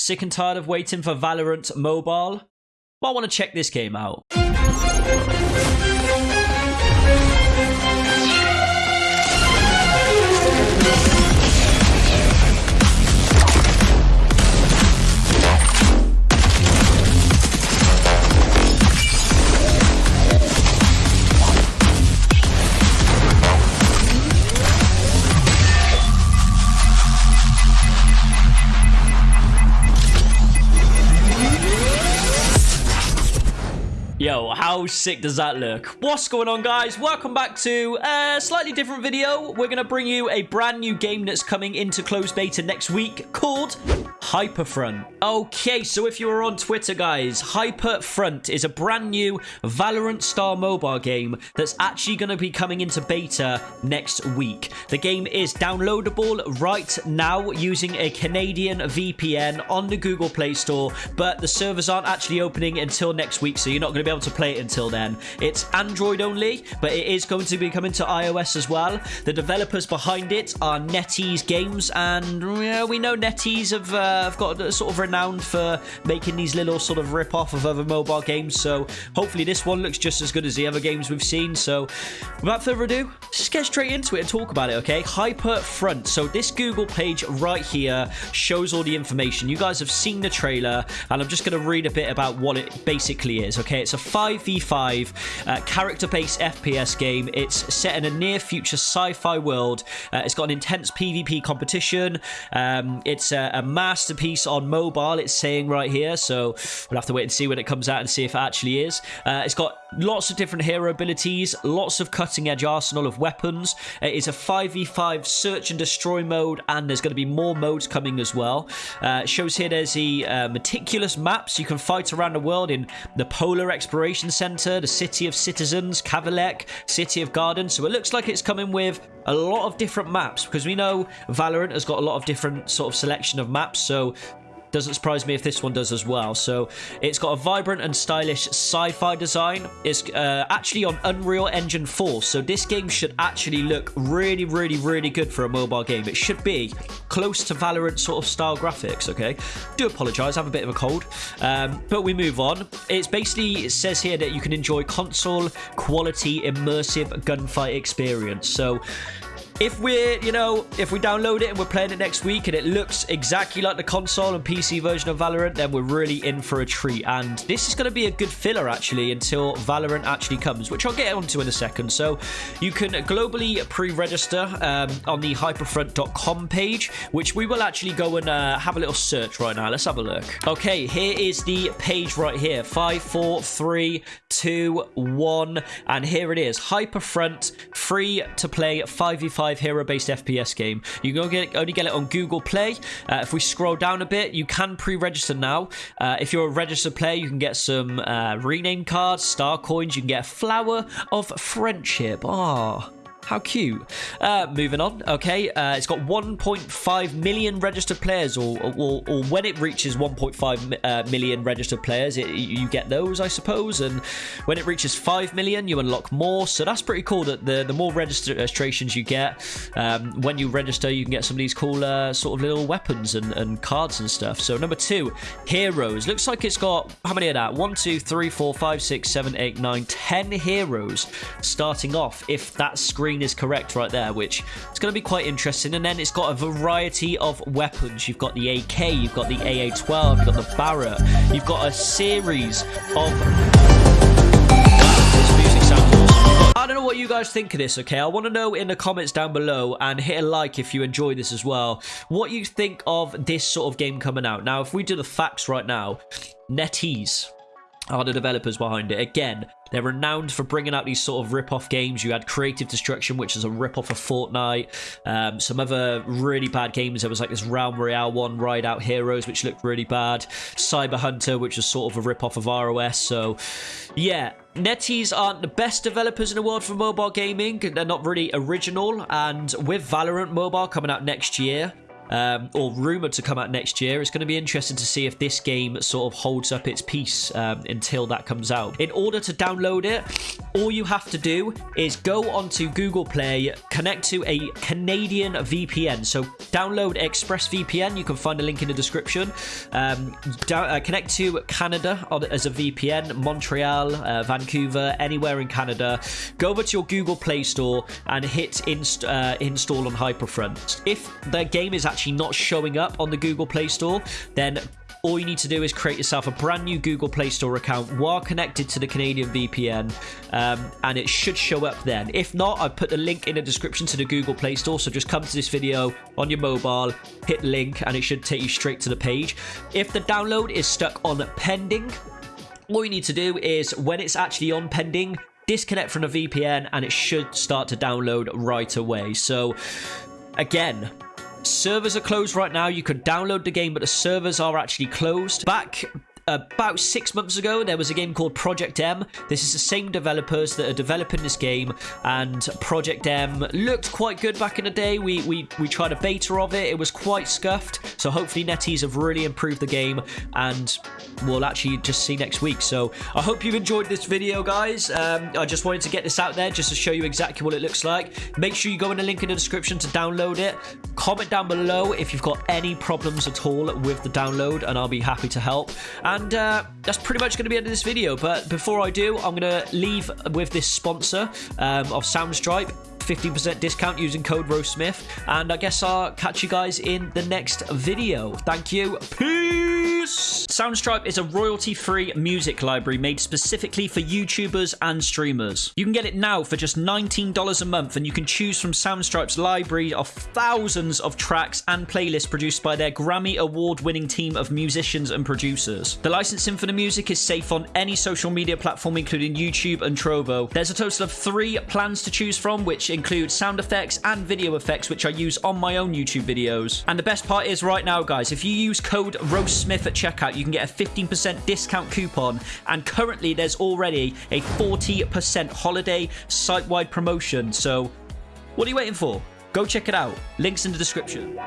Sick and tired of waiting for Valorant Mobile? Well, I want to check this game out. Yo, how sick does that look? What's going on, guys? Welcome back to a slightly different video. We're going to bring you a brand new game that's coming into closed beta next week called Hyperfront. Okay, so if you are on Twitter, guys, Hyperfront is a brand new Valorant Star mobile game that's actually going to be coming into beta next week. The game is downloadable right now using a Canadian VPN on the Google Play Store, but the servers aren't actually opening until next week, so you're not going to be able to play it until then. It's Android only, but it is going to be coming to iOS as well. The developers behind it are NetEase Games, and yeah, we know NetEase have, uh, have got sort of renowned for making these little sort of rip-off of other mobile games, so hopefully this one looks just as good as the other games we've seen. So without further ado, let's get straight into it and talk about it, okay? Hyper Front. So this Google page right here shows all the information. You guys have seen the trailer, and I'm just going to read a bit about what it basically is, okay? It's a 5v5 uh, character-based FPS game. It's set in a near-future sci-fi world. Uh, it's got an intense PvP competition. Um, it's a, a, masterpiece on mobile, it's saying right here, so we'll have to wait and see when it comes out and see if it actually is. Uh, it's got lots of different hero abilities, lots of cutting-edge arsenal of weapons. It is a 5v5 search and destroy mode, and there's going to be more modes coming as well. Uh, shows here there's the uh, meticulous maps. You can fight around the world in the Polar Exploration Center, the City of Citizens, Kavalek, City of Gardens. So it looks like it's coming with a lot of different maps because we know Valorant has got a lot of different sort of selection of maps. So doesn't surprise me if this one does as well. So it's got a vibrant and stylish sci-fi design. It's uh, actually on Unreal Engine 4. So this game should actually look really, really, really good for a mobile game. It should be close to Valorant sort of style graphics, okay? Do apologize, I have a bit of a cold. Um, but we move on. It's basically, it says here that you can enjoy console quality immersive gunfight experience. So if we're, you know, if we download it and we're playing it next week and it looks exactly like the console and PC version of Valorant, then we're really in for a treat. And this is going to be a good filler, actually, until Valorant actually comes, which I'll get onto in a second. So you can globally pre-register um, on the hyperfront.com page, which we will actually go and uh, have a little search right now. Let's have a look. Okay, here is the page right here. Five, four, three, two, one. And here it is. Hyperfront, free to play 5v5 hero-based FPS game. You can get, only get it on Google Play. Uh, if we scroll down a bit, you can pre-register now. Uh, if you're a registered player, you can get some uh, rename cards, star coins. You can get a flower of friendship. Ah. Oh. How cute. Uh, moving on. Okay, uh, it's got 1.5 million registered players, or, or, or when it reaches 1.5 uh, million registered players, it, you get those, I suppose. And when it reaches 5 million, you unlock more. So that's pretty cool. That the the more registrations you get, um, when you register, you can get some of these cool uh, sort of little weapons and, and cards and stuff. So number two, heroes. Looks like it's got how many of that? One, two, three, four, five, six, seven, eight, nine, ten heroes starting off. If that screen is correct right there, which is going to be quite interesting. And then it's got a variety of weapons. You've got the AK, you've got the AA-12, you've got the Barrett, you've got a series of... I don't know what you guys think of this, okay? I want to know in the comments down below and hit a like if you enjoy this as well. What you think of this sort of game coming out. Now, if we do the facts right now, NetEase are the developers behind it. Again, they're renowned for bringing out these sort of rip-off games. You had Creative Destruction, which is a rip-off of Fortnite. Um, some other really bad games. There was like this Realm Royale one, Ride Out Heroes, which looked really bad. Cyber Hunter, which was sort of a rip-off of ROS. So, yeah, NetEase aren't the best developers in the world for mobile gaming. They're not really original. And with Valorant Mobile coming out next year, um, or rumored to come out next year. It's going to be interesting to see if this game sort of holds up its peace um, until that comes out. In order to download it, all you have to do is go onto Google Play, connect to a Canadian VPN. So download ExpressVPN. You can find a link in the description. Um, down, uh, connect to Canada as a VPN, Montreal, uh, Vancouver, anywhere in Canada. Go over to your Google Play Store and hit inst uh, install on Hyperfront. If the game is actually not showing up on the Google Play Store, then all you need to do is create yourself a brand new Google Play Store account while connected to the Canadian VPN, um, and it should show up then. If not, I've put the link in the description to the Google Play Store, so just come to this video on your mobile, hit link, and it should take you straight to the page. If the download is stuck on pending, all you need to do is when it's actually on pending, disconnect from the VPN, and it should start to download right away. So, again, Servers are closed right now. You could download the game, but the servers are actually closed. Back about six months ago, there was a game called Project M. This is the same developers that are developing this game, and Project M looked quite good back in the day. We we we tried a beta of it. It was quite scuffed. So hopefully NetEase have really improved the game, and we'll actually just see next week. So I hope you've enjoyed this video, guys. Um, I just wanted to get this out there just to show you exactly what it looks like. Make sure you go in the link in the description to download it. Comment down below if you've got any problems at all with the download, and I'll be happy to help. And uh, that's pretty much going to be end of this video. But before I do, I'm going to leave with this sponsor um, of Soundstripe. 15% discount using code RoseSmith. And I guess I'll catch you guys in the next video. Thank you. Peace! Soundstripe is a royalty-free music library made specifically for YouTubers and streamers. You can get it now for just $19 a month and you can choose from Soundstripe's library of thousands of tracks and playlists produced by their Grammy award-winning team of musicians and producers. The licensing for the music is safe on any social media platform including YouTube and Trovo. There's a total of three plans to choose from which include sound effects and video effects which I use on my own YouTube videos. And the best part is right now guys, if you use code RoseSmith at checkout you can get a 15% discount coupon and currently there's already a 40% holiday site-wide promotion. So what are you waiting for? Go check it out. Links in the description.